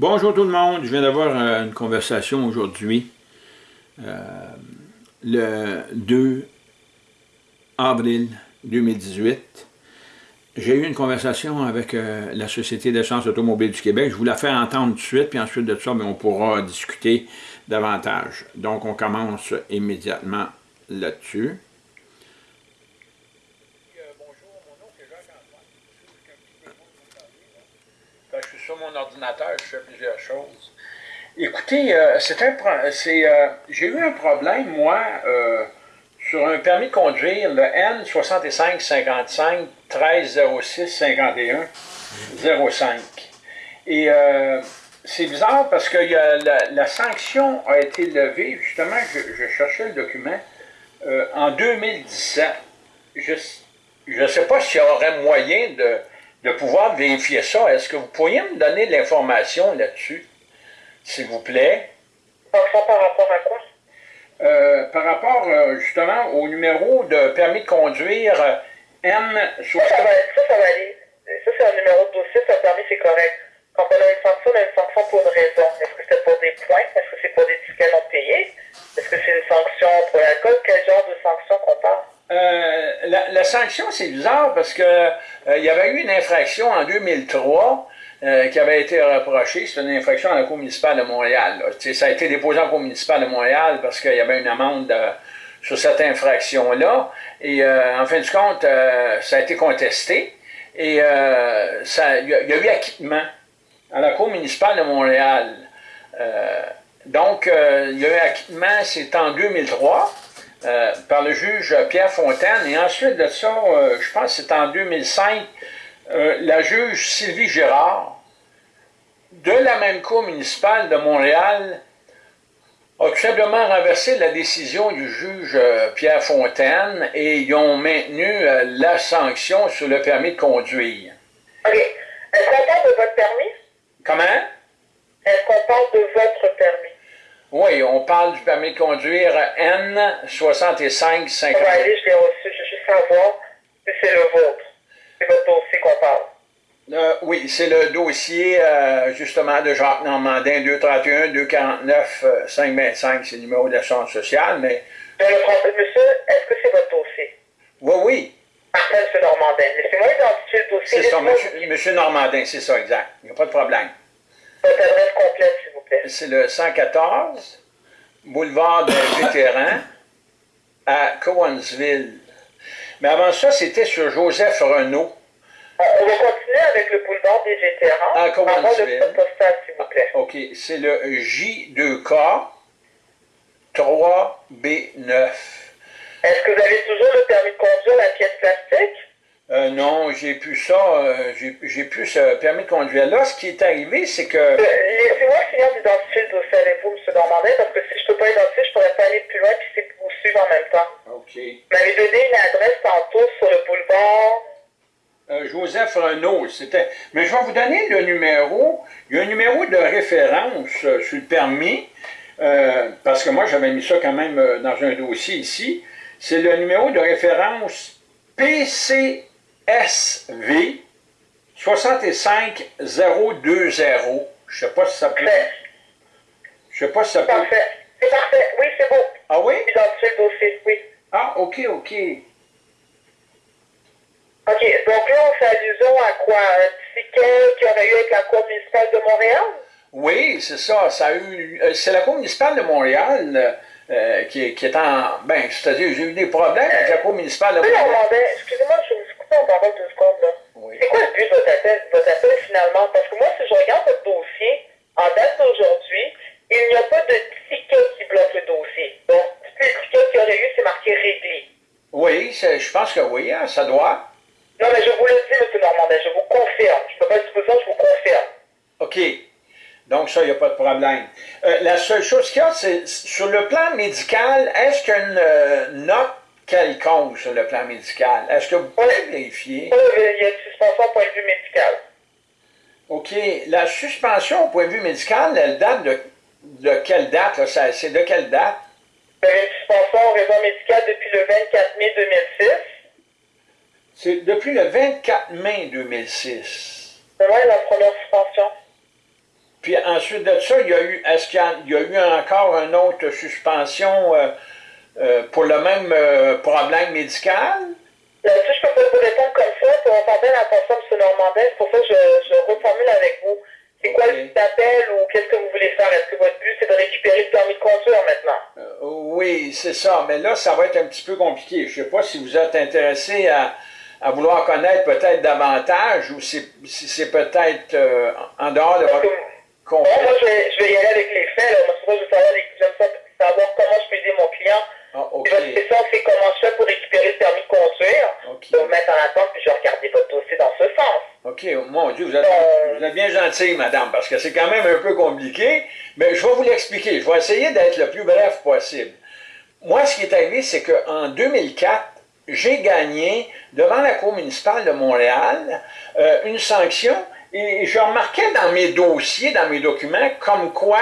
Bonjour tout le monde, je viens d'avoir euh, une conversation aujourd'hui, euh, le 2 avril 2018. J'ai eu une conversation avec euh, la Société d'essence automobile du Québec. Je vous la fais entendre tout de suite, puis ensuite de ça, ben, on pourra discuter davantage. Donc, on commence immédiatement là-dessus. sur mon je plusieurs choses. Écoutez, euh, c'est un c'est euh, j'ai eu un problème, moi, euh, sur un permis de conduire, le N6555 1306 51 05. Et c'est bizarre parce que la, sanction a été levée, justement, je, cherchais le document, en 2017. Je ne sais pas s'il y aurait moyen de de pouvoir vérifier ça. Est-ce que vous pourriez me donner de l'information là-dessus, s'il vous plaît? Par rapport à quoi? Euh, par rapport euh, justement au numéro de permis de conduire euh, M. Ça, ça, va, ça, ça va aller. Ça, c'est un numéro de dossier, ça permis, c'est correct. Quand on a une sanction, on a une sanction pour une raison. Est-ce que c'est pour des points? Est-ce que c'est pour des tickets non payés? Est-ce que c'est une sanction pour l'alcool? Quel genre de sanction qu'on parle? Euh, la, sanction, c'est bizarre parce que il y avait eu une infraction en 2003 euh, qui avait été reprochée. C'est une infraction à la Cour municipale de Montréal. Ça a été déposé en Cour municipale de Montréal parce qu'il y avait une amende sur cette infraction-là. Et en fin de compte, ça a été contesté. Et il y, a eu acquittement à la Cour municipale de Montréal. donc, il y a eu acquittement, c'est en 2003. Euh, par le juge Pierre Fontaine. Et ensuite de ça, euh, je pense que c'est en 2005, euh, la juge Sylvie Gérard, de la même Cour municipale de Montréal, a tout simplement renversé la décision du juge Pierre Fontaine et ils ont maintenu la sanction sur le permis de conduire. OK. Est-ce qu'on parle de votre permis? Comment? Est-ce qu'on parle de votre permis? Oui, on parle du permis de conduire N6550. On va aller, je l'ai reçu, je veux juste savoir si c'est le vôtre. C'est votre dossier qu'on parle. Euh, oui, c'est le dossier euh, justement de Jacques Normandin 231 249 525, c'est le numéro d'assurance sociale, mais. le monsieur, est-ce que c'est votre dossier? Oui, oui. Parfait, M. Normandin. Laissez-moi identifier le dossier. C'est ça, monsieur, monsieur Normandin, c'est ça, exact. Il n'y a pas de problème. Votre adresse complète, s'il vous plaît. C'est le 114, boulevard des Vétérans, à Cowansville. Mais avant ça, c'était sur Joseph Renault. On va continuer avec le boulevard des Vétérans. À Cowansville. le postal, s'il vous plaît. OK. C'est le J2K 3B9. Est-ce que vous avez toujours le permis de conduire, la pièce plastique? Euh, non, j'ai plus ça, euh, j'ai plus ce permis de conduire. Là, ce qui est arrivé, c'est que... Euh, laissez-moi finir d'identifier le dossier avec vous, M. Normandin, parce que si je ne peux pas identifier, je ne pourrais pas aller plus loin puis c'est vous suivre en même temps. OK. Vous m'avez donné une adresse tantôt sur le boulevard... Joseph Renault, c'était... Mais je vais vous donner le numéro. Il y a un numéro de référence sur le permis, parce que moi, j'avais mis ça quand même dans un dossier ici. C'est le numéro de référence PC SV 65020. Je sais pas si ça peut. Je sais pas si ça peut. Parfait. C'est parfait. Oui, c'est beau. Ah oui? Identifier le dossier, oui. Ah, OK, OK. OK. Donc là, on fait allusion à quoi? Un ticket qu'il y aurait eu avec la Cour municipale de Montréal? Oui, c'est ça. Ça a eu. Euh, c'est la Cour municipale de Montréal. Euh, qui, qui, est en. Ben, c'est-à-dire, j'ai eu des problèmes avec la Cour municipale de Montréal. Oui, excusez-moi, je deux secondes, là. C'est quoi le but de votre appel, votre appel finalement? Parce que moi, si je regarde votre dossier, en date d'aujourd'hui, il n'y a pas de ticket qui bloque le dossier. Donc, tous les tickets qu'il y aurait eu, c'est marqué réglé. Oui, je pense que oui, hein, ça doit. Non, mais je vous le dis, M. Normandin, je vous confirme. Je ne peux pas dire ça, je vous confirme. OK. Donc, ça, il n'y a pas de problème. Euh, la seule chose qu'il y a, c'est sur le plan médical, est-ce qu'il y a une euh, note quelconque sur le plan médical. Est-ce que vous pouvez vérifier? Oui, il y a une suspension au point de vue médical. OK. La suspension au point de vue médical, elle date de, de quelle date? C'est de quelle date? Il y avait une suspension au raison médical depuis le 24 mai 2006. C'est depuis le 24 mai 2006. C'est vrai, la première suspension. puis ensuite de ça, il y a eu, est-ce qu'il y, a eu encore une autre suspension pour le même problème médical? si je peux pas vous répondre comme ça, pour s'appelle à personne M. Normandin, c'est pour ça que je, je reformule avec vous. C'est quoi le appel ou qu'est-ce que vous voulez faire? Est-ce que votre but, c'est de récupérer le permis de conduire maintenant? Euh, oui, c'est ça. Mais là, ça va être un petit peu compliqué. Je ne sais pas si vous êtes intéressé à, à vouloir connaître peut-être davantage ou si, c'est peut-être euh, en dehors de votre moi, je vais, je vais, y aller avec les faits. Là. Moi, je veux savoir, j'aime savoir comment je peux aider mon client. Ah, C'est ça, c'est comment je fais pour récupérer le permis de conduire. Okay. Je vais me mettre en attente puis je vais regarder votre dossier dans ce sens. OK, mon Dieu, vous êtes, bien gentille, madame, parce que c'est quand même un peu compliqué, mais je vais vous l'expliquer. Je vais essayer d'être le plus bref possible. Moi, ce qui est arrivé, c'est qu'en 2004, j'ai gagné devant la Cour municipale de Montréal euh, une sanction et je remarquais dans mes dossiers, dans mes documents, comme quoi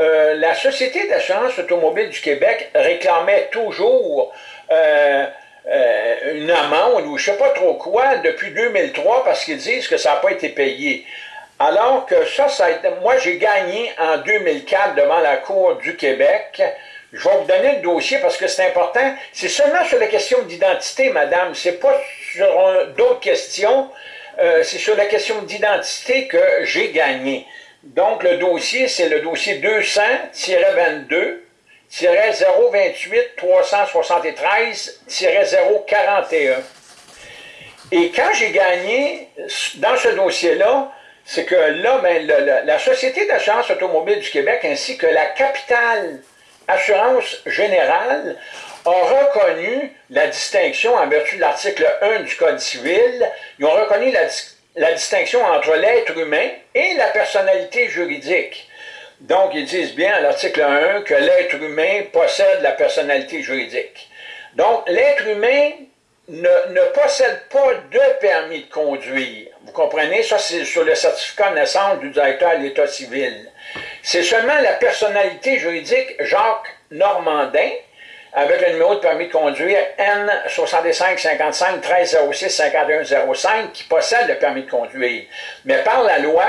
euh, la Société d'assurance automobile du Québec réclamait toujours euh, euh, une amende ou je ne sais pas trop quoi depuis 2003 parce qu'ils disent que ça n'a pas été payé. Alors que ça, ça a moi j'ai gagné en 2004 devant la Cour du Québec. Je vais vous donner le dossier parce que c'est important. C'est seulement sur la question d'identité, madame. C'est pas sur d'autres questions. C'est sur la question d'identité que j'ai gagné. Donc le dossier, c'est le dossier 200-22 028 373 041. Et quand j'ai gagné dans ce dossier-là, c'est que là, ben, la Société d'assurance automobile du Québec ainsi que la Capitale Assurance Générale ont reconnu la distinction en vertu de l'article 1 du Code civil. Ils ont reconnu la, la distinction entre l'être humain et la personnalité juridique. Donc, ils disent bien à l'article 1 que l'être humain possède la personnalité juridique. Donc, l'être humain ne, ne, possède pas de permis de conduire. Vous comprenez? Ça, c'est sur le certificat de naissance du directeur de l'État civil. C'est seulement la personnalité juridique Jacques Normandin, avec le numéro de permis de conduire N6555 1306 5105 qui possède le permis de conduire. Mais par la loi,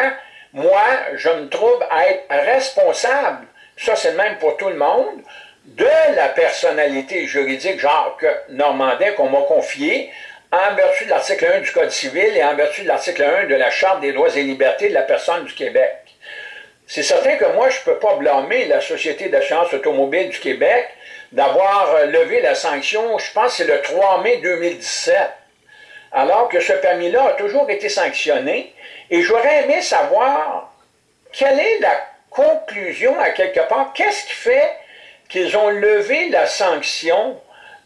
moi, je me trouve à être responsable, ça c'est le même pour tout le monde, de la personnalité juridique Jacques Normandin qu'on m'a confiée en vertu de l'article 1 du Code civil et en vertu de l'article 1 de la Charte des droits et libertés de la personne du Québec. C'est certain que moi, je ne peux pas blâmer la Société d'assurance automobile du Québec d'avoir levé la sanction, je pense c'est le 3 mai 2017, alors que ce permis-là a toujours été sanctionné et j'aurais aimé savoir quelle est la conclusion à quelque part. Qu'est-ce qui fait qu'ils ont levé la sanction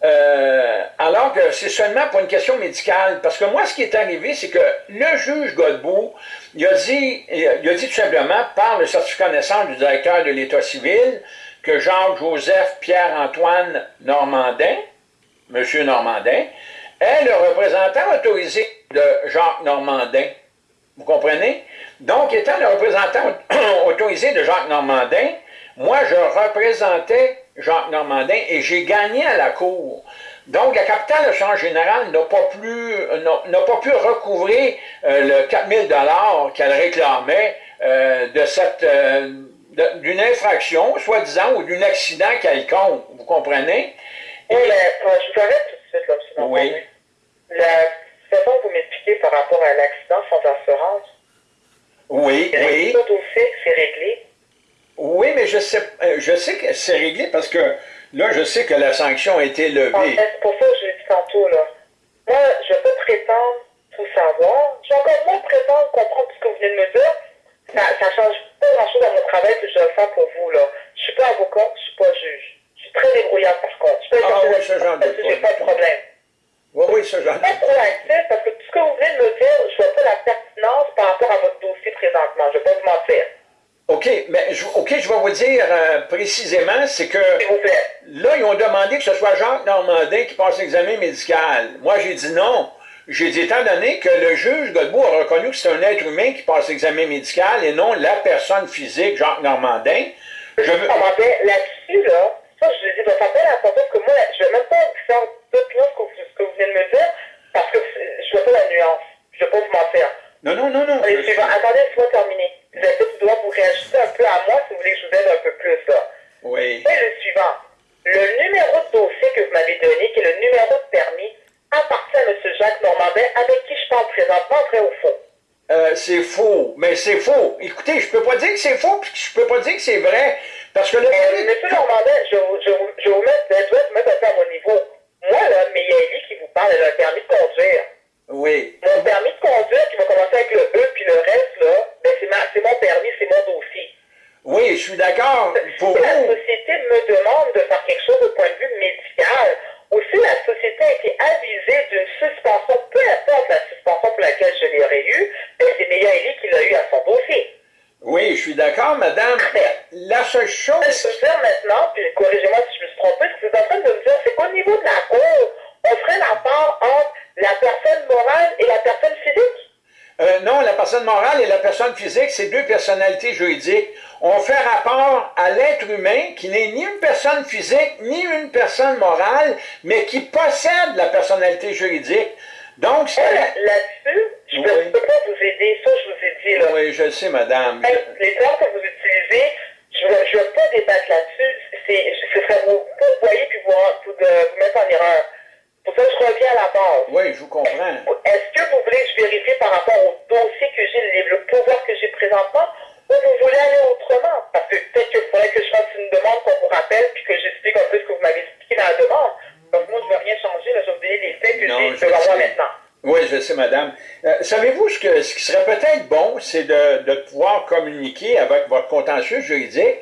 euh, alors que c'est seulement pour une question médicale? Parce que moi, ce qui est arrivé, c'est que le juge Godbout, il a dit, il a dit tout simplement, par le certificat de naissance du directeur de l'État civil, que Jacques-Joseph Pierre-Antoine Normandin, M. Normandin, est le représentant autorisé de Jacques Normandin. Vous comprenez? Donc, étant le représentant autorisé de Jacques Normandin, moi, je représentais Jacques Normandin et j'ai gagné à la Cour. Donc, la capitale de générale n'a pas, n'a pas pu recouvrir euh, le 4000 dollars qu'elle réclamait euh, de cette euh, d'une infraction, soi-disant, ou d'un accident quelconque. Vous comprenez? Oui, mais je vous arrête tout de suite, là, sinon Oui. La façon que vous m'expliquez par rapport à l'accident sans assurance, oui, oui. Tout au fait c'est réglé? Oui, mais je sais, euh, je sais que c'est réglé parce que là, je sais que la sanction a été levée. C'est pour ça que je l'ai dit tantôt. Là. Moi, je peux prétendre tout savoir. Je vais encore moins prétendre comprendre ce que vous venez de me dire. Ça ne change pas grand-chose à mon travail que je dois faire pour vous. Là. Je ne suis pas avocat, je ne suis pas juge. Je suis très débrouillard par contre. Je peux ah oui, ce genre de J'ai pas de problème. Oui, oui, ce genre de Pas proactif parce que tout ce que vous venez de me dire, je ne vois pas la pertinence par rapport à votre dossier présentement. Je ne vais pas vous mentir. OK, mais OK, je vais vous dire euh, précisément, c'est que là, ils ont demandé que ce soit Jacques Normandin qui passe l'examen médical. Moi, j'ai dit non. J'ai dit, étant donné que le juge Godbout a reconnu que c'est un être humain qui passe l'examen médical et non la personne physique, Jacques Normandin, je veux... Là-dessus, là, ça, je lui ai dit, ça fait la parce que moi, je ne vais même pas faire d'opinion ce que vous venez de me dire, parce que je ne veux pas la nuance. Je ne vais pas vous mentir. Non, non, non, non. Allez, je... Attendez, laisse-moi terminer. Est-ce que tu dois vous réajuster un peu à moi si vous voulez que je vous aide un peu plus, là? Oui. C'est le suivant. Le numéro de dossier que vous m'avez donné, qui est le numéro de permis, appartient à M. Jacques Normandin, avec qui je parle présentement, vrai ou faux? Euh, c'est faux, mais c'est faux. Écoutez, je peux pas dire que c'est faux, puis je peux pas dire que c'est vrai, parce que le... Euh, Monsieur Normandin, je, je, je, vous mets, je vais vous mettre un peu à mon niveau. Moi, là, mais il y a qui vous parle, elle a un permis de conduire. Oui. Mon permis de conduire, qui va commencer avec le E, puis le reste, là, ben c'est mon permis, c'est mon dossier. Oui, je suis d'accord. Pour si la société me demande de faire quelque chose au point de vue médical, ou si la société a été avisée d'une suspension, peu importe la suspension pour laquelle je l'aurais eu, ben c'est Mélia Elie qui l'a eu à son dossier. Oui, je suis d'accord, madame. La seule chose... Je peux dire maintenant, puis corrigez-moi si je me suis trompé, ce que vous êtes en train de me dire, c'est qu'au niveau de la cour, on ferait la part entre la personne morale et la personne physique? Euh, non, la personne morale et la personne physique, c'est deux personnalités juridiques. On fait rapport à l'être humain qui n'est ni une personne physique, ni une personne morale, mais qui possède la personnalité juridique. Donc, c'est... Là-dessus, je ne peux, pas vous aider, ça je vous ai dit. Là. Oui, je le sais, madame. Les termes que vous utilisez, je ne veux pas débattre là-dessus. Ce serait vous voyez puis vous, vous, vous mettre en erreur. Pour ça, je reviens à la base. Oui, je vous comprends. Est-ce que vous voulez que je vérifie par rapport au dossier que j'ai, le pouvoir que j'ai présentement, ou vous voulez aller autrement? Parce que peut-être qu'il faudrait que je fasse une demande qu'on vous rappelle, puis que j'explique un peu ce que vous m'avez expliqué dans la demande. Donc moi, je ne veux rien changer, là, je vais vous donner les faits que j'ai devant moi maintenant. Oui, je sais, madame. Euh, Savez-vous ce, que, ce qui serait peut-être bon, c'est de, de pouvoir communiquer avec votre contentieux juridique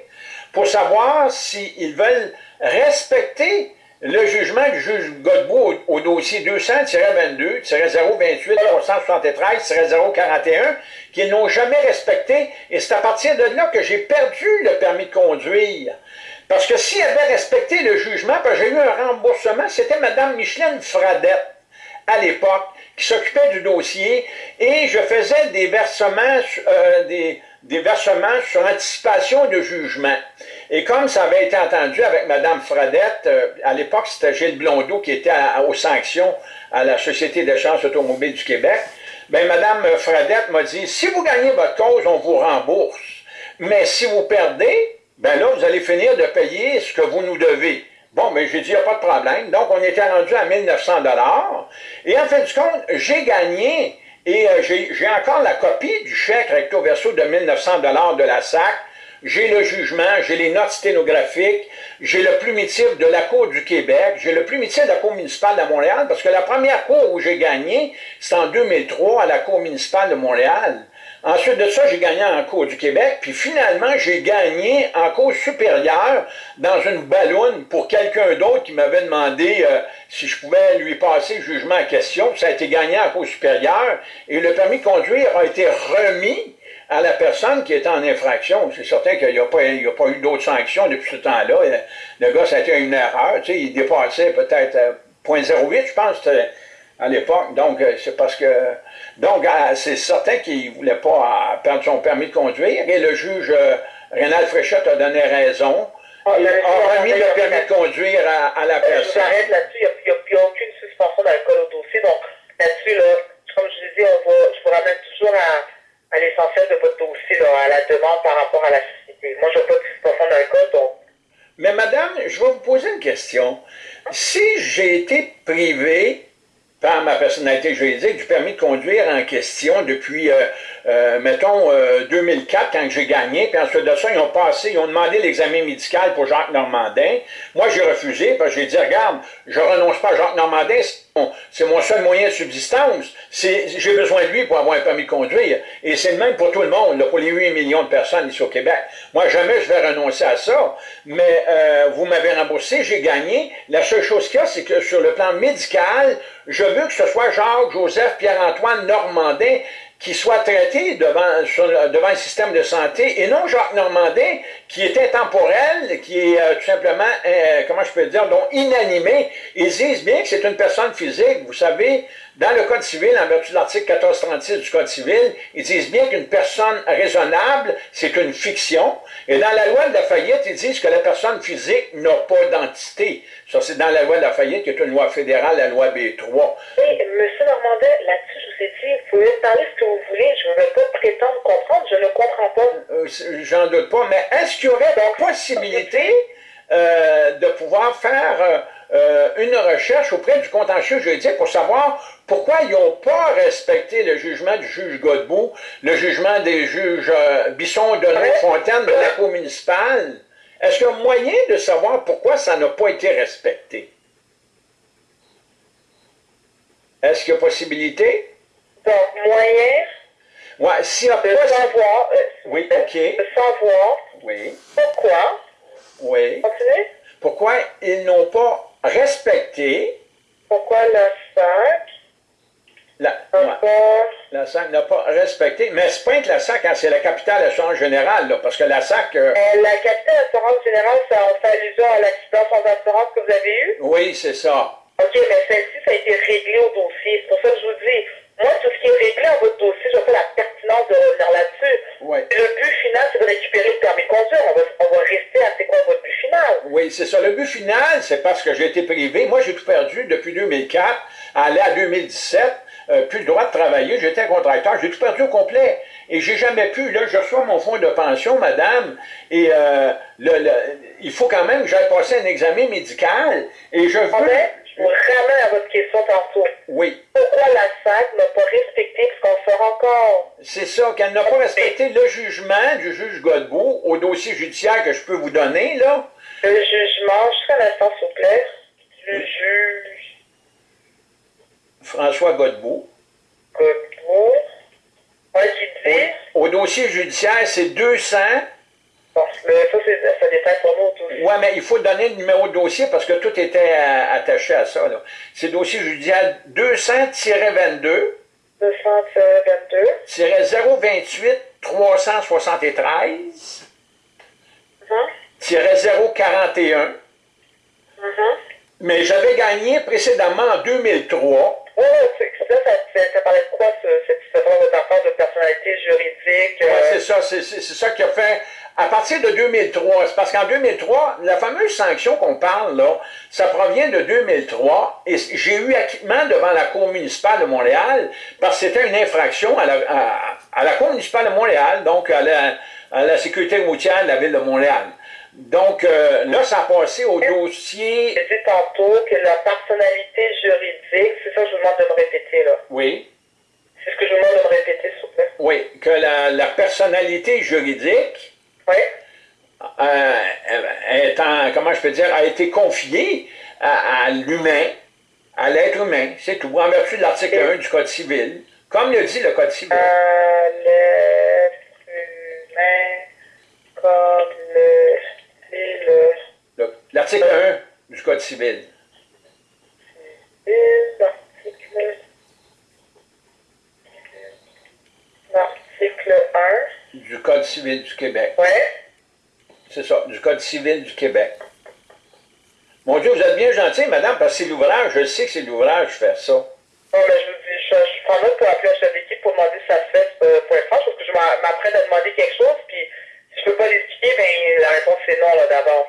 pour savoir s'ils veulent respecter le jugement du juge Godbout au, dossier 200-22-028-373-041 qu'ils n'ont jamais respecté, et c'est à partir de là que j'ai perdu le permis de conduire. Parce que s'ils avaient respecté le jugement, j'ai eu un remboursement, c'était Mme Micheline Fradette, à l'époque, qui s'occupait du dossier, et je faisais des versements, euh, des, des versements sur anticipation de jugement. Et comme ça avait été entendu avec Mme Fradette, euh, à l'époque c'était Gilles Blondeau qui était aux sanctions à la Société d'échange automobile du Québec, bien Mme Fradette m'a dit, si vous gagnez votre cause, on vous rembourse. Mais si vous perdez, ben là, vous allez finir de payer ce que vous nous devez. Bon, mais j'ai dit, il n'y a pas de problème. Donc, on était rendu à 1900 Et en fin de compte, j'ai gagné et euh, j'ai encore la copie du chèque recto verso de 1900 de la SAC. J'ai le jugement, j'ai les notes sténographiques, j'ai le plumitif de la Cour du Québec, j'ai le plumitif de la Cour municipale de Montréal, parce que la première cour où j'ai gagné, c'est en 2003 à la Cour municipale de Montréal. Ensuite de ça, j'ai gagné en Cour du Québec, puis finalement, j'ai gagné en Cour supérieure dans une ballonne pour quelqu'un d'autre qui m'avait demandé euh, si je pouvais lui passer le jugement en question. Ça a été gagné en Cour supérieure et le permis de conduire a été remis à la personne qui était en infraction. C'est certain qu'il n'y a, pas, eu d'autres sanctions depuis ce temps-là. Le gars, ça a été une erreur. Tu sais, il dépassait peut-être 0.08, euh, je pense, à l'époque. Donc, euh, c'est parce que... Donc, euh, c'est certain qu'il ne voulait pas perdre son permis de conduire. Et le juge Rénal Fréchette a donné raison. Ah, il a remis le permis de conduire à, la personne. J'arrête là-dessus. Il n'y a, aucune suspension d'alcool au dossier. Donc, là-dessus, là, comme je disais, on va, je vous ramène toujours à à l'essentiel de votre dossier, à la demande par rapport à la société. Moi, je veux pas ce d'un code, donc... Mais madame, je vais vous poser une question. Si j'ai été privé par ma personnalité juridique du permis de conduire en question depuis, euh, euh, mettons, 2004, euh, quand j'ai gagné, puis ensuite de ça, ils ont passé, ils ont demandé l'examen médical pour Jacques Normandin. Moi, j'ai refusé, parce que j'ai dit, regarde, je renonce pas à Jacques Normandin, c'est mon seul moyen de subsistance. J'ai besoin de lui pour avoir un permis de conduire. Et c'est le même pour tout le monde, pour les 8 millions de personnes ici au Québec. Moi, jamais je vais renoncer à ça. Mais euh, vous m'avez remboursé, j'ai gagné. La seule chose qu'il y a, c'est que sur le plan médical, je veux que ce soit Jacques, Joseph, Pierre-Antoine, Normandin qui soit traité devant, devant le système de santé, et non Jacques Normandin, qui est intemporel, qui est euh, tout simplement, euh, comment je peux dire, donc inanimé. Ils disent bien que c'est une personne physique. Vous savez, dans le Code civil, en vertu de l'article 1436 du Code civil, ils disent bien qu'une personne raisonnable, c'est une fiction, Et dans la loi de la faillite, ils disent que la personne physique n'a pas d'entité. Ça, c'est dans la loi de la faillite, qui est une loi fédérale, la loi B3. Oui, M. Normandin, là-dessus, je vous ai dit, vous pouvez parler ce que vous voulez, je ne veux pas prétendre comprendre, je ne comprends pas. Euh, j'en doute pas, mais est-ce qu'il y aurait la possibilité euh, de pouvoir faire euh, une recherche auprès du contentieux juridique pour savoir pourquoi ils n'ont pas respecté le jugement du juge Godbout, le jugement des juges euh, Bisson, de Fontaine de la Cour municipale. Est-ce qu'il y a moyen de savoir pourquoi ça n'a pas été respecté? Est-ce qu'il y a possibilité? Donc, moyen ouais, si on de savoir, euh, oui, ok. de savoir oui. pourquoi, oui. Continuez. pourquoi ils n'ont pas respecté pourquoi la SAC? La, la SAC n'a pas respecté, mais c'est pas que la SAC, hein, c'est la capitale assurance générale, là, parce que la SAC... Euh, euh, la capitale assurance générale, ça fait allusion à l'accident sans assurance que vous avez eu? Oui, c'est ça. OK, mais celle-ci, ça a été réglé au dossier. C'est pour ça que je vous dis, moi, tout ce qui est réglé en votre dossier, je vois pas la pertinence de revenir là-dessus. Ouais. Le but final, c'est de récupérer le permis de conduire. On va, on va rester à c'est quoi votre but final? Oui, c'est ça. Le but final, c'est parce que j'ai été privé. Moi, j'ai tout perdu depuis 2004, aller à 2017. Euh, plus le droit de travailler, j'étais un contracteur, j'ai tout perdu au complet. Et j'ai jamais pu, là, je reçois mon fonds de pension, madame, et euh, le, il faut quand même que j'aille passer un examen médical, et je veux... je vous ramène à votre question tantôt. Oui. Pourquoi la SAC n'a pas respecté ce qu'on fera encore? C'est ça, qu'elle n'a pas respecté le jugement du juge Godbout au dossier judiciaire que je peux vous donner, là. Le jugement, jusqu'à l'instant, s'il vous plaît, du juge François Godbout. Godbout. Ouais, dit? Au, dossier judiciaire, c'est 200. Bon, mais ça, ça dépend pour nous aussi. Oui, mais il faut donner le numéro de dossier parce que tout était euh, attaché à ça. C'est dossier judiciaire 200-22. 200-22. 028 373. 041. Mais j'avais gagné précédemment en 2003 oui, ça, ça, ça, parlait de quoi, cette histoire de de personnalité juridique? Oui, c'est ça, c'est ça qui a fait. À partir de 2003, c'est parce qu'en 2003, la fameuse sanction qu'on parle, là, ça provient de 2003, et j'ai eu acquittement devant la Cour municipale de Montréal, parce que c'était une infraction à la, à, la Cour municipale de Montréal, donc à la, à la sécurité routière de la Ville de Montréal. Donc, euh, là, ça a passé au dossier... J'ai dit tantôt que la personnalité juridique, c'est ça que je vous demande de me répéter, là. Oui. C'est ce que je vous demande de me répéter, s'il vous plaît. Oui, que la, la personnalité juridique... Oui. Euh, étant, comment je peux dire, a été confiée à, l'humain, à l'être humain, c'est tout, en vertu de l'article 1 du Code civil, comme le dit le Code civil. À l'être humain, comme le L'article 1 du Code civil. L'article 1 du Code civil du Québec. Oui. C'est ça, du Code civil du Québec. Mon Dieu, vous êtes bien gentil, madame, parce que c'est l'ouvrage, je sais que c'est l'ouvrage faire ça. Non, mais je vous dis, je, je prends note pour appeler chef d'équipe pour demander si ça se fait euh, pour être franche, parce que je m'apprête à demander quelque chose, puis si je peux pas l'expliquer, ben la réponse c'est non là d'avance.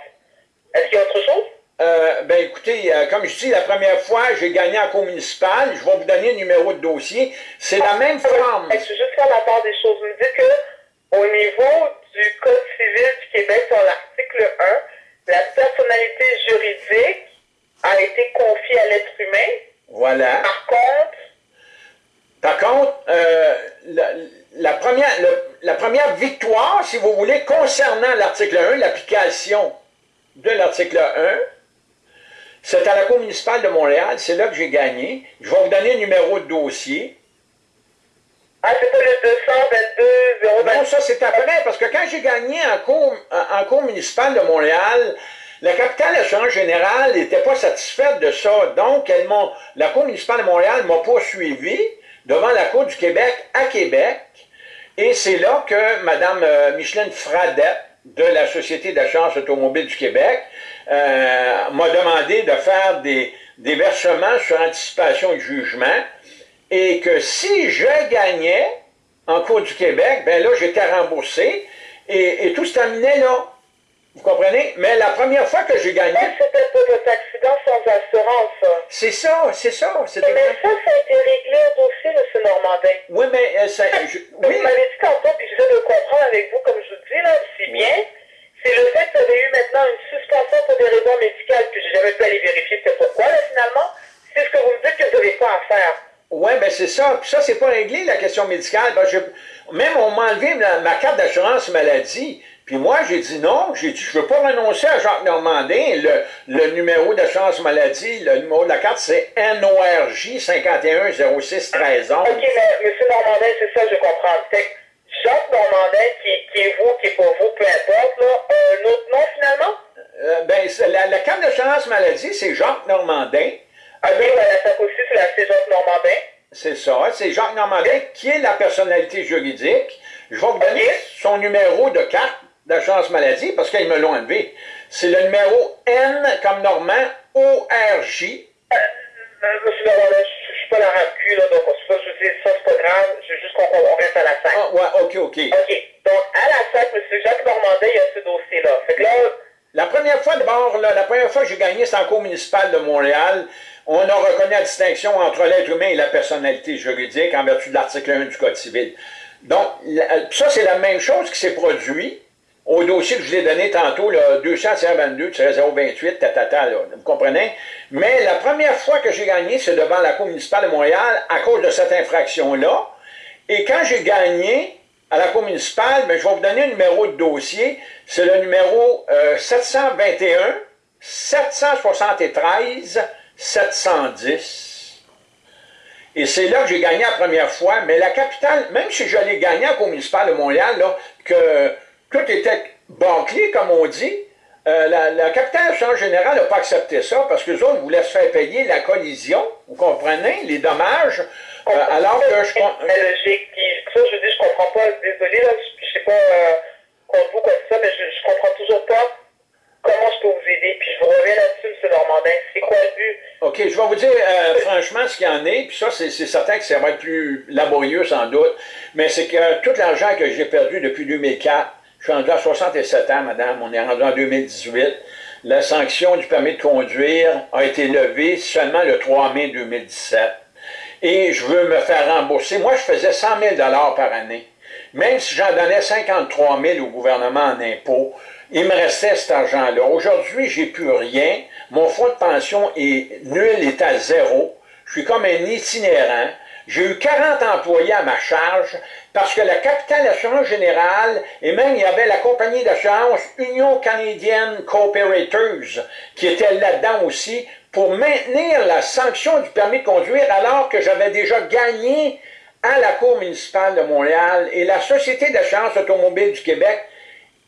Est-ce qu'il y a autre chose? Euh, ben écoutez, euh, comme je dis, la première fois, j'ai gagné en cour municipale. Je vais vous donner le numéro de dossier. C'est la même forme. Je veux juste faire la part des choses? Vous me dites que au niveau du Code civil du Québec, sur l'article 1, la personnalité juridique a été confiée à l'être humain. Voilà. Par contre... Par contre, euh, la, première, la première victoire, si vous voulez, concernant l'article 1, l'application de l'article 1. C'est à la Cour municipale de Montréal, c'est là que j'ai gagné. Je vais vous donner le numéro de dossier. Ah, c'est le 222 Non, ça c'est après, parce que quand j'ai gagné en cour, en cour municipale de Montréal, la capitale assurance générale n'était pas satisfaite de ça. Donc, elle la Cour municipale de Montréal m'a poursuivi devant la Cour du Québec à Québec. Et c'est là que Mme euh, Micheline Fradette, de la Société d'assurance automobile du Québec euh, m'a demandé de faire des, des, versements sur anticipation de jugement et que si je gagnais en cours du Québec, ben là, j'étais remboursé et, tout se terminait là. Vous comprenez? Mais la première fois que j'ai gagné... c'était pas votre accident sans assurance. C'est ça, c'est ça. Mais ça, ça a été réglé aussi, M. Normandin. Oui, mais euh, ça... Je, oui. Vous m'avez dit tantôt, puis j'essaie de comprendre avec vous, comme je vous dis, là, si bien, c'est le fait que vous avez eu maintenant une suspension pour des raisons médicales, puis j'ai jamais pu aller vérifier c'est pourquoi, là, finalement. C'est ce que vous me dites que vous n'avez pas à faire. Oui, bien c'est ça. Puis ça, c'est pas réglé, la question médicale. Même on m'a enlevé ma, carte d'assurance maladie. Puis moi, j'ai dit non, j'ai dit, je veux pas renoncer à Jacques Normandin. Le, le numéro d'assurance maladie, le numéro de la carte, c'est NORJ 51 06 13 OK, mais M. Normandin, c'est ça, je comprends. Jacques Normandin, qui, est vous, qui est pas vous, peu importe, là, un autre nom finalement? Euh, ben, la, la carte d'assurance maladie, c'est Jacques Normandin. La aussi, c'est Jacques Normandin? C'est ça, c'est Jacques Normandin qui est la personnalité juridique. Je vais vous donner son numéro de carte d'assurance maladie parce qu'ils me l'ont enlevé. C'est le numéro N comme Normand, ORJ. Euh, euh, monsieur Normand, je ne suis pas la là, donc ça, je dis, ça, c'est pas grave, je veux juste qu'on reste à la SAC. Ah, ouais, ok, ok. Ok, donc à la SAC, monsieur Jacques Normandin, il y a ce dossier-là. Fait que là, la première fois, d'abord, la première fois que j'ai gagné, c'est en cour municipal de Montréal. On a reconnu la distinction entre l'être humain et la personnalité juridique en vertu de l'article 1 du Code civil. Donc, ça, c'est la même chose qui s'est produit au dossier que je vous ai donné tantôt, 200-22-028, tatata, là, vous comprenez? Mais la première fois que j'ai gagné, c'est devant la Cour municipale de Montréal à cause de cette infraction-là. Et quand j'ai gagné à la Cour municipale, ben, je vais vous donner un numéro de dossier. C'est le numéro 721 773 710. Et c'est là que j'ai gagné la première fois, mais la capitale, même si j'allais gagner à la Cour municipale de Montréal, là, que tout était bâclé, comme on dit, euh, la, capitale en général n'a pas accepté ça parce que les autres voulaient se faire payer la collision, vous comprenez, les dommages, euh, alors que je... Logique, ça je dis, je comprends pas, désolé, là, je, sais pas euh, vous ça, mais je, je comprends toujours pas comment je peux vous aider, puis je vous reviens là-dessus, M. Normandin. C'est quoi le but? OK, je vais vous dire euh, franchement ce qu'il y en est, puis ça, c'est certain que ça va être plus laborieux sans doute, mais c'est que tout l'argent que j'ai perdu depuis 2004, je suis rendu à 67 ans, madame, on est rendu en 2018, la sanction du permis de conduire a été levée seulement le 3 mai 2017. Et je veux me faire rembourser. Moi, je faisais 100 000 par année. Même si j'en donnais 53 000 au gouvernement en impôts, il me restait cet argent-là. Aujourd'hui, j'ai plus rien. Mon fonds de pension est nul, est à zéro. Je suis comme un itinérant. J'ai eu 40 employés à ma charge parce que la capitale d'assurance générale, et même il y avait la compagnie d'assurance Union canadienne Cooperators qui était là-dedans aussi pour maintenir la sanction du permis de conduire alors que j'avais déjà gagné à la Cour municipale de Montréal et la Société d'assurance automobile du Québec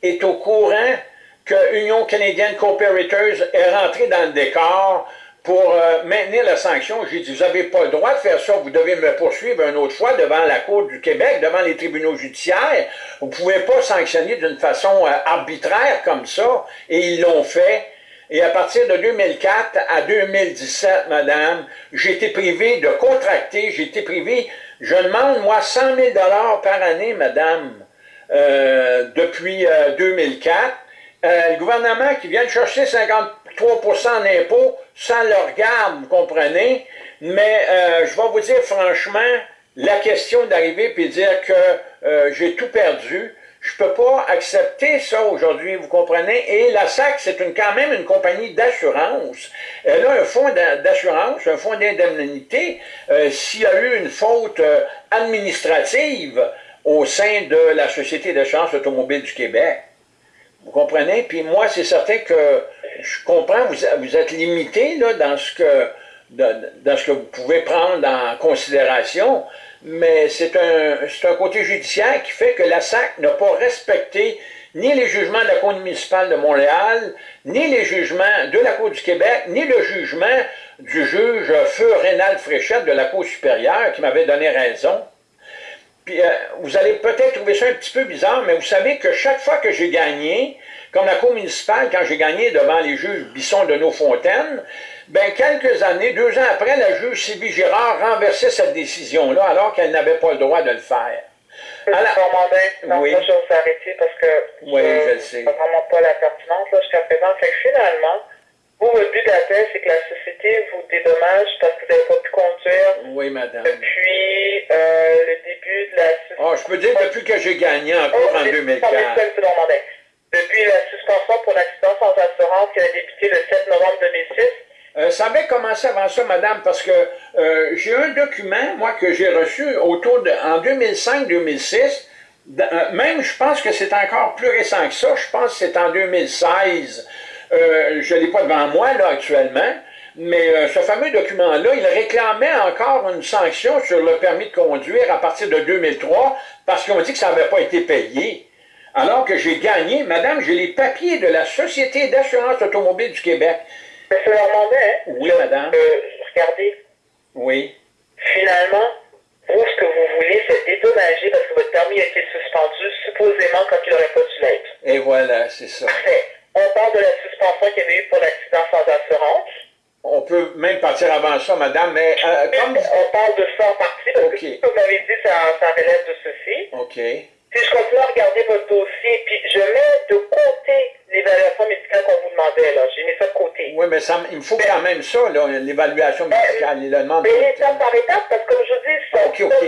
est au courant que Union canadienne Cooperators est rentrée dans le décor pour euh, maintenir la sanction. J'ai dit, vous n'avez pas le droit de faire ça, vous devez me poursuivre une autre fois devant la Cour du Québec, devant les tribunaux judiciaires. Vous ne pouvez pas sanctionner d'une façon euh, arbitraire comme ça. Et ils l'ont fait. Et à partir de 2004 à 2017, madame, j'ai été privé de contracter, j'ai été privé, je demande, moi, 100 000 par année, madame, depuis 2004. Euh, euh, le gouvernement qui vient de chercher 53 en impôts, ça le regarde, vous comprenez? Mais je vais vous dire franchement, la question d'arriver et dire que j'ai tout perdu, je ne peux pas accepter ça aujourd'hui, vous comprenez? Et la SAC, c'est une, quand même une compagnie d'assurance. Elle a un fonds d'assurance, un fonds d'indemnité. S'il y a eu une faute administrative, au sein de la Société d'assurance automobile du Québec. Vous comprenez? Puis moi, c'est certain que je comprends, vous, vous êtes limité dans, ce que, dans ce que vous pouvez prendre en considération, mais c'est un, un côté judiciaire qui fait que la SAC n'a pas respecté ni les jugements de la Cour municipale de Montréal, ni les jugements de la Cour du Québec, ni le jugement du juge Feu Rénal Fréchette de la Cour supérieure qui m'avait donné raison. Puis euh, vous allez peut-être trouver ça un petit peu bizarre, mais vous savez que chaque fois que j'ai gagné, comme la Cour municipale, quand j'ai gagné devant les juges Bisson de nos Fontaines, ben quelques années, deux ans après, la juge Sylvie Girard renversait cette décision-là, alors qu'elle n'avait pas le droit de le faire. Alors, non, oui. moi, je vais parce que oui, je, je sais. vraiment pas la pertinence jusqu'à présent. Fait que finalement, vous, votre but d'appel, c'est que la société vous dédommage parce que vous n'avez pas pu conduire. Oui, madame. Depuis euh, le début de la Oh, je peux dire depuis que j'ai gagné encore oh, en 2004. Depuis la suspension pour l'accident sans assurance qui a débuté le 7 novembre 2006. Euh, ça avait commencé avant ça, madame, parce que euh, j'ai un document, moi, que j'ai reçu autour de, en 2005-2006, euh, même je pense que c'est encore plus récent que ça, je pense que c'est en 2016, euh, je ne l'ai pas devant moi, là, actuellement, mais euh, ce fameux document-là, il réclamait encore une sanction sur le permis de conduire à partir de 2003 parce qu'on dit que ça n'avait pas été payé. Alors que j'ai gagné, madame, j'ai les papiers de la Société d'assurance automobile du Québec. Monsieur Normandin, hein? Oui, madame. Euh, regardez. Oui. Finalement, vous, ce que vous voulez, c'est dédommager parce que votre permis a été suspendu, supposément quand il n'aurait pas dû l'être? Et voilà, c'est ça. On parle de la suspension qu'il y avait eu pour l'accident sans assurance. On peut même partir avant ça, madame, mais euh, comme... On parle de ça en partie, parce que comme vous m'avez dit, ça, ça relève de ceci. OK. Si je continue à regarder votre dossier, puis je mets de côté l'évaluation médicale qu'on vous demandait, là. J'ai mis ça de côté. Oui, mais ça, il me faut quand même ça, là, l'évaluation médicale. Il le demande. Mais étape par étape, parce que comme je dis, ça, OK, OK.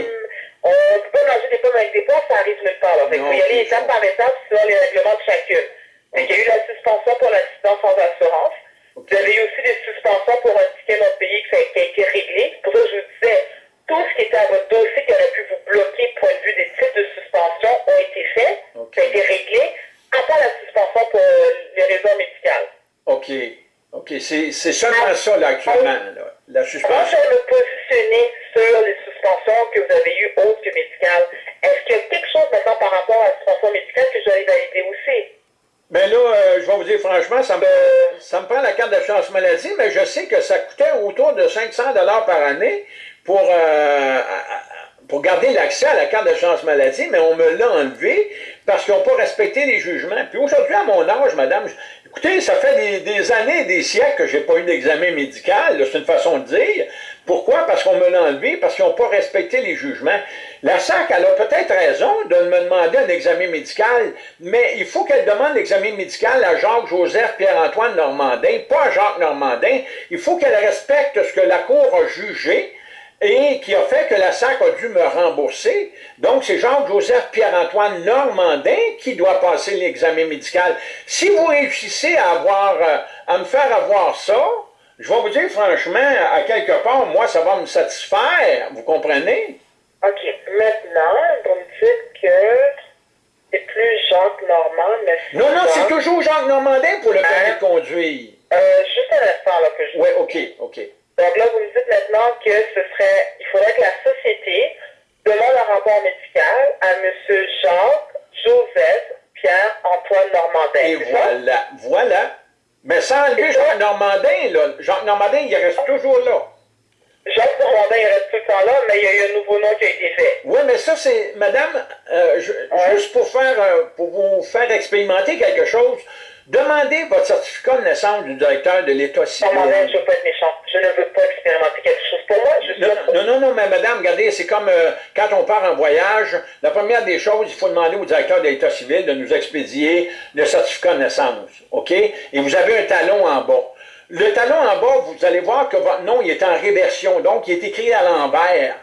on ne peut pas manger des pommes avec des poires, ça arrive nulle part. Là. Fait non, il faut y aller étape par étape sur les règlements de chacune. Okay. Il y a eu la suspension pour l'accident sans assurance. Vous avez eu aussi des suspensions pour un ticket non payé qui a, été réglé. Pour ça je vous disais, tout ce qui était à votre dossier qui aurait pu vous bloquer point de vue des types de suspension ont été faits. Ça a été réglé, à part la suspension pour euh, les raisons médicales. OK. OK. C'est seulement ça, là, actuellement, là, la suspension. Avant de me positionner sur les suspensions que vous avez eues autres que médicales, est-ce qu'il y a quelque chose maintenant par rapport à la suspension médicale que je vais valider aussi? Bien là, euh, je vais vous dire franchement, ça me, ça me prend la carte maladie, mais je sais que ça coûtait autour de 500 par année pour, euh, pour garder l'accès à la carte d'assurance maladie, mais on me l'a enlevé parce qu'ils n'ont pas respecté les jugements. Puis aujourd'hui, à mon âge, madame, écoutez, ça fait des, des années, des siècles que j'ai pas eu d'examen médical, c'est une façon de dire. Pourquoi? Parce qu'on me l'a enlevé, parce qu'ils n'ont pas respecté les jugements. La SAC, elle a peut-être raison de me demander un examen médical, mais il faut qu'elle demande l'examen médical à Jacques-Joseph Pierre-Antoine Normandin, pas à Jacques Normandin. Il faut qu'elle respecte ce que la Cour a jugé et qui a fait que la SAC a dû me rembourser. Donc, c'est Jacques-Joseph Pierre-Antoine Normandin qui doit passer l'examen médical. Si vous réussissez à, avoir, euh, à me faire avoir ça, je vais vous dire franchement, à quelque part, moi, ça va me satisfaire. Vous comprenez? OK. Maintenant, vous me dites que c'est plus Jacques Normand, mais Non, non, c'est toujours Jacques Normandin pour le permis de conduire. Euh, juste un instant, là, que je... Oui, OK, OK. Donc là, vous me dites maintenant que ce serait... Il faudrait que la société demande un rapport médical à M. Jacques Joseph Pierre-Antoine Normandin. Et voilà, voilà. Mais sans enlever Jacques Normandin, là. Jacques Normandin, il reste toujours là. Jacques reste tout le temps là, mais il y a eu un nouveau nom qui a été fait. Oui, mais ça, c'est, madame, euh, juste pour faire, euh, pour vous faire expérimenter quelque chose, Demandez votre certificat de naissance du directeur de l'État civil. Non, je ne veux pas être méchant. Je ne veux pas expérimenter quelque chose pour moi. Je non, non, non, mais madame, regardez, c'est comme euh, quand on part en voyage, la première des choses, il faut demander au directeur de l'État civil de nous expédier le certificat de naissance. OK? Et vous avez un talon en bas. Le talon en bas, vous allez voir que votre nom il est en réversion, donc il est écrit à l'envers.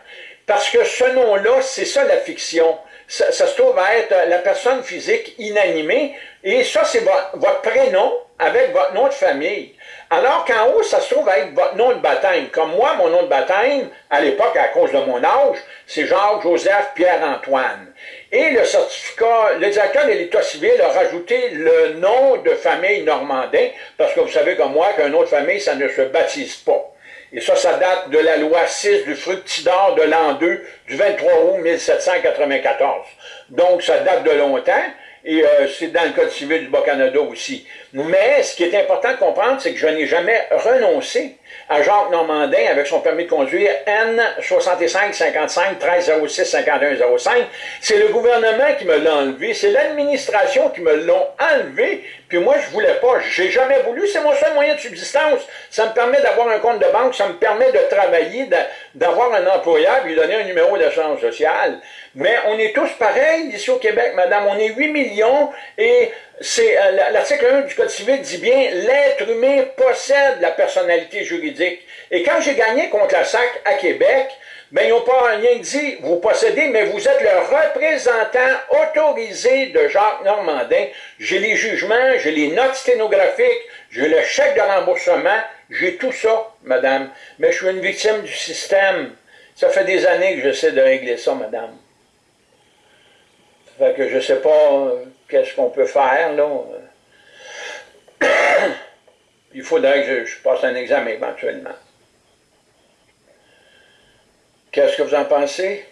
Parce que ce nom-là, c'est ça la fiction ça, se trouve à être la personne physique inanimée, et ça, c'est votre, prénom avec votre nom de famille. Alors qu'en haut, ça se trouve à être votre nom de baptême. Comme moi, mon nom de baptême, à l'époque, à cause de mon âge, c'est Jacques-Joseph Pierre-Antoine. Et le certificat, le directeur de l'État civil a rajouté le nom de famille Normandin, parce que vous savez comme moi qu'un nom de famille, ça ne se baptise pas. Et ça, ça date de la loi 6 du fructidor de l'an 2, du 23 août 1794. Donc, ça date de longtemps, et euh, c'est dans le Code civil du Bas-Canada aussi. Mais ce qui est important de comprendre, c'est que je n'ai jamais renoncé à Jacques Normandin avec son permis de conduire N 65 55 13 06 51 05. C'est le gouvernement qui me l'a enlevé, c'est l'administration qui me l'ont enlevé, puis moi je voulais pas, j'ai jamais voulu, c'est mon seul moyen de subsistance. Ça me permet d'avoir un compte de banque, ça me permet de travailler, d'avoir un employeur, lui donner un numéro d'assurance sociale. Mais on est tous pareils ici au Québec, madame. On est 8 millions et c'est euh, l'article 1 du Code civil dit bien l'être humain possède la personnalité juridique. Et quand j'ai gagné contre la SAC à Québec, ben, ils n'ont pas rien dit, vous possédez, mais vous êtes le représentant autorisé de Jacques Normandin. J'ai les jugements, j'ai les notes sténographiques, j'ai le chèque de remboursement, j'ai tout ça, madame. Mais je suis une victime du système. Ça fait des années que j'essaie de régler ça, madame. Fait que je sais pas euh, qu'est-ce qu'on peut faire, là. Il faudrait que je passe un examen éventuellement. Qu'est-ce que vous en pensez?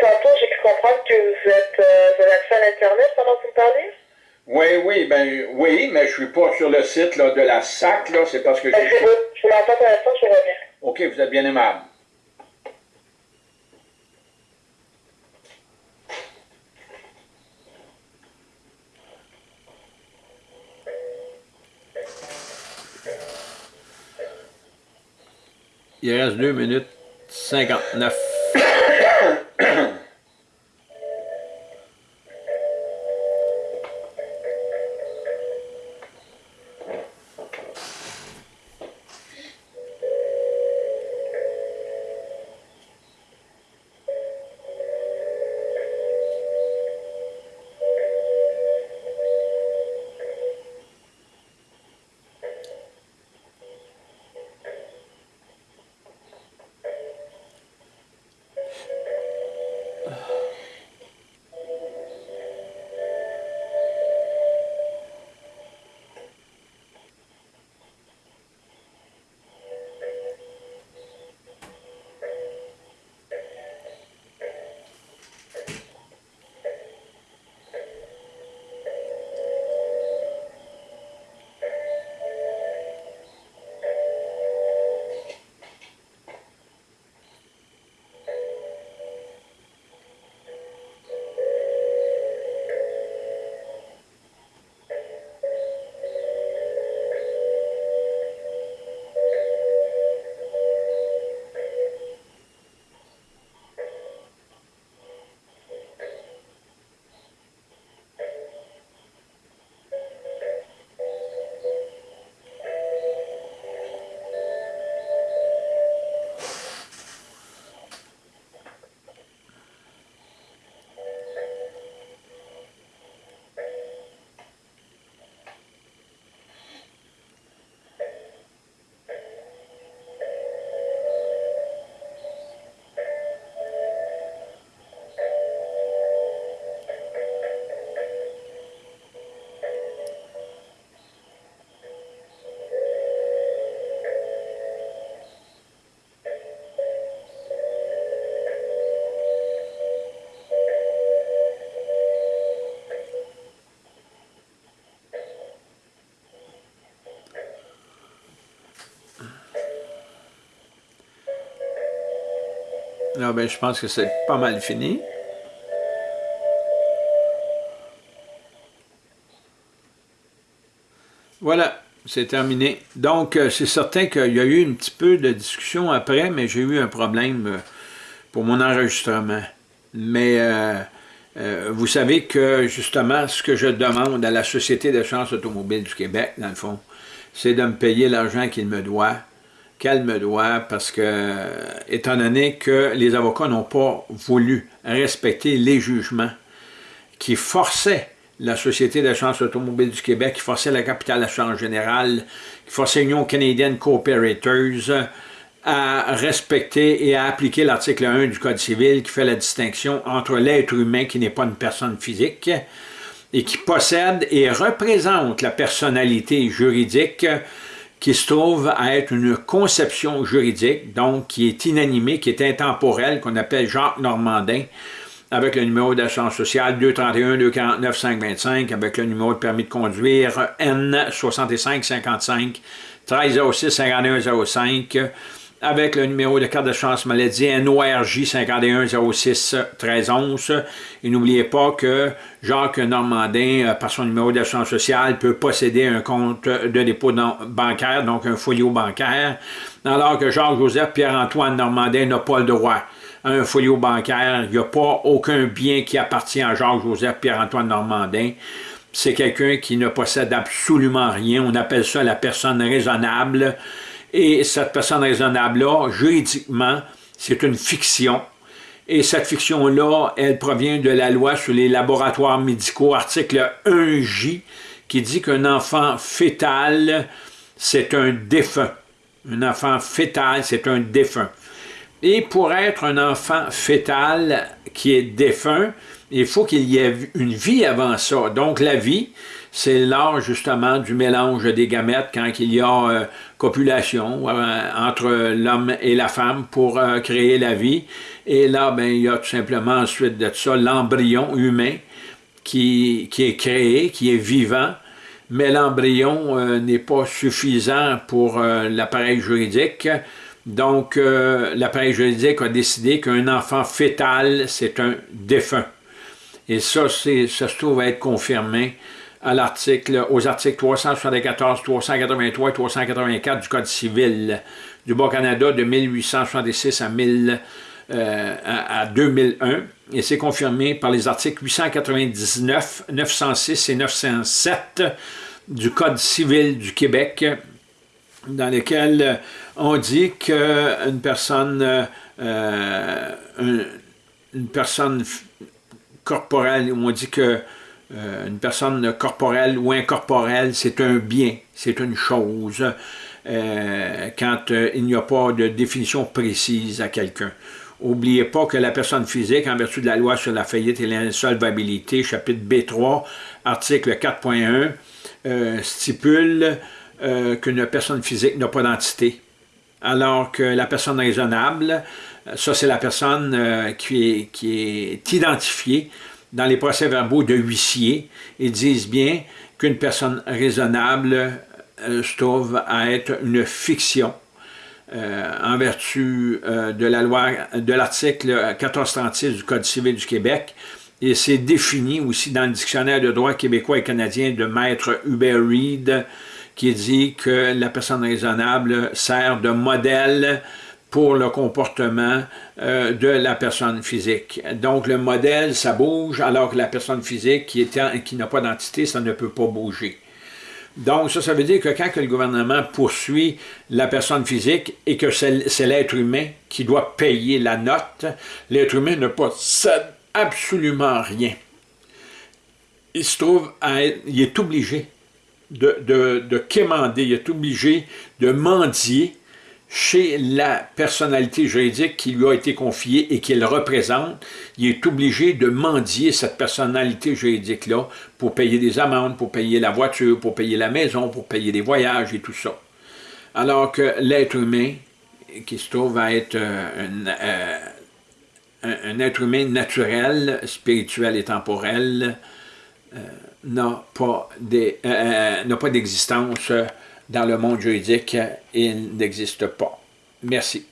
Tantôt, j'ai pu comprendre que vous êtes euh, vous avez accès à l'Internet pendant que vous parlez? Oui, oui, ben oui, mais je suis pas sur le site là, de la SAC, là, c'est parce que j'ai... Je pour l'instant, je reviens. OK, vous êtes bien aimable. Il reste 2 minutes 59. Ben, je pense que c'est pas mal fini. Voilà, c'est terminé. Donc, euh, c'est certain qu'il y a eu un petit peu de discussion après, mais j'ai eu un problème euh, pour mon enregistrement. Mais euh, vous savez que, justement, ce que je demande à la Société d'assurance automobile du Québec, dans le fond, c'est de me payer l'argent qu'il me doit calme-toi, parce que, étant donné que les avocats n'ont pas voulu respecter les jugements qui forçaient la Société d'assurance automobile du Québec, qui forçait la capitale d'assurance générale, qui forçait l'Union canadienne Cooperators à respecter et à appliquer l'article 1 du Code civil qui fait la distinction entre l'être humain qui n'est pas une personne physique et qui possède et représente la personnalité juridique qui se trouve à être une conception juridique, donc qui est inanimée, qui est intemporelle, qu'on appelle Jacques Normandin, avec le numéro d'assurance sociale 231-249-525, avec le numéro de permis de conduire N6555 1306 5105 avec le numéro de carte de chance maladie NORJ 5106 1311. Et n'oubliez pas que Jacques Normandin, euh, par son numéro d'assurance sociale, peut posséder un compte de dépôt bancaire, donc un folio bancaire, alors que Jacques-Joseph Pierre-Antoine Normandin n'a pas le droit à un folio bancaire. Il n'y a pas aucun bien qui appartient à Jacques-Joseph Pierre-Antoine Normandin. C'est quelqu'un qui ne possède absolument rien. On appelle ça la personne raisonnable. Et cette personne raisonnable-là, juridiquement, c'est une fiction. Et cette fiction-là, elle provient de la loi sur les laboratoires médicaux, article 1J, qui dit qu'un enfant fétal, c'est un défunt. Un enfant fétal, c'est un défunt. Et pour être un enfant fétal qui est défunt, il faut qu'il y ait une vie avant ça. Donc la vie, c'est l'art justement du mélange des gamètes quand il y a euh, copulation euh, entre l'homme et la femme pour euh, créer la vie. Et là, ben, il y a tout simplement ensuite de ça l'embryon humain qui, qui, est créé, qui est vivant, mais l'embryon n'est pas suffisant pour l'appareil juridique. Donc, l'appareil juridique a décidé qu'un enfant fétal, c'est un défunt. Et ça, ça se trouve être confirmé à l'article, aux articles 374, 383 et 384 du Code civil du Bas-Canada de 1866 à, 1000, euh, 2001 et c'est confirmé par les articles 899, 906 et 907 du Code civil du Québec dans lesquels on dit qu'une euh, une personne corporelle, on dit que euh, une personne corporelle ou incorporelle, c'est un bien, c'est une chose, euh, quand euh, il n'y a pas de définition précise à quelqu'un. N'oubliez pas que la personne physique, en vertu de la loi sur la faillite et l'insolvabilité, chapitre B3, article 4.1, stipule qu'une personne physique n'a pas d'entité, alors que la personne raisonnable, ça c'est la personne qui est identifiée dans les procès-verbaux de huissier, ils disent bien qu'une personne raisonnable euh, se trouve à être une fiction euh, en vertu euh, de la loi de l'article 1436 du Code civil du Québec. Et c'est défini aussi dans le dictionnaire de droit québécois et canadien de maître Hubert Reed qui dit que la personne raisonnable sert de modèle pour le comportement euh, de la personne physique. Donc le modèle, ça bouge, alors que la personne physique qui, qui n'a pas d'entité, ça ne peut pas bouger. Donc ça, ça veut dire que quand le gouvernement poursuit la personne physique et que c'est l'être humain qui doit payer la note, l'être humain ne possède absolument rien. Il se trouve à être, il est obligé de, de, de quémander, il est obligé de mendier chez la personnalité juridique qui lui a été confiée et qu'il représente, il est obligé de mendier cette personnalité juridique-là pour payer des amendes, pour payer la voiture, pour payer la maison, pour payer des voyages et tout ça. Alors que l'être humain, qui se trouve à être euh, un, être humain naturel, spirituel et temporel, euh, n'a pas euh, d'existence dans le monde juridique, il n'existe pas. Merci.